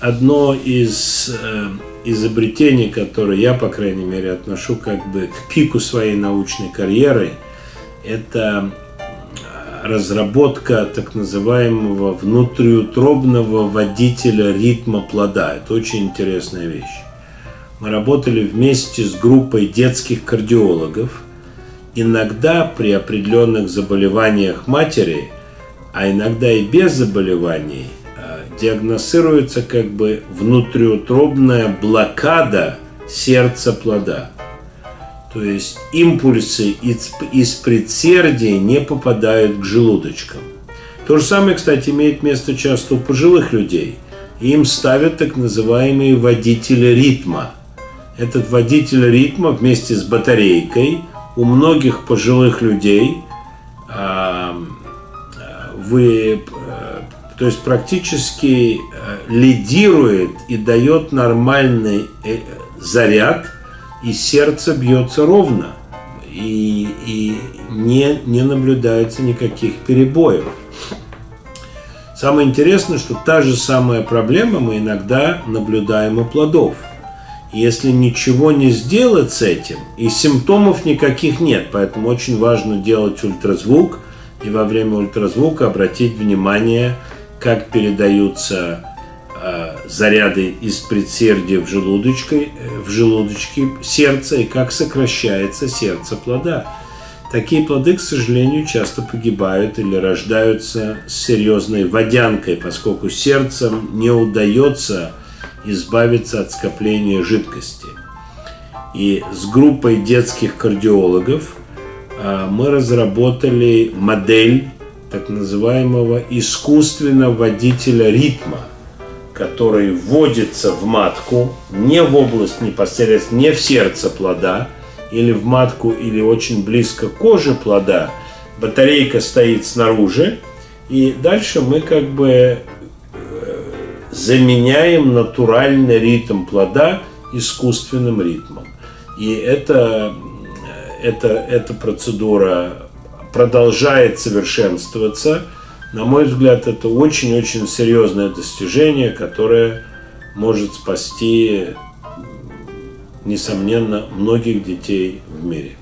одно из э, изобретений, которые я, по крайней мере, отношу как бы к пику своей научной карьеры, это разработка так называемого внутриутробного водителя ритма плода. Это очень интересная вещь. Мы работали вместе с группой детских кардиологов. Иногда при определенных заболеваниях матери, а иногда и без заболеваний, э, диагностируется как бы внутриутробная блокада сердца плода. То есть импульсы из, из предсердия не попадают к желудочкам. То же самое, кстати, имеет место часто у пожилых людей. Им ставят так называемые водители ритма. Этот водитель ритма вместе с батарейкой у многих пожилых людей э, вы, э, то есть практически э, лидирует и дает нормальный э, заряд – и сердце бьется ровно, и, и не, не наблюдается никаких перебоев. Самое интересное, что та же самая проблема мы иногда наблюдаем у плодов. Если ничего не сделать с этим, и симптомов никаких нет, поэтому очень важно делать ультразвук, и во время ультразвука обратить внимание, как передаются Э, заряды из предсердия в желудочке, э, в желудочке сердца и как сокращается сердце плода. Такие плоды, к сожалению, часто погибают или рождаются с серьезной водянкой, поскольку сердцем не удается избавиться от скопления жидкости. И с группой детских кардиологов э, мы разработали модель так называемого искусственного водителя ритма – который вводится в матку, не в область непосредственно, не в сердце плода, или в матку, или очень близко к коже плода, батарейка стоит снаружи, и дальше мы как бы э, заменяем натуральный ритм плода искусственным ритмом. И это, это, эта процедура продолжает совершенствоваться – на мой взгляд, это очень-очень серьезное достижение, которое может спасти, несомненно, многих детей в мире.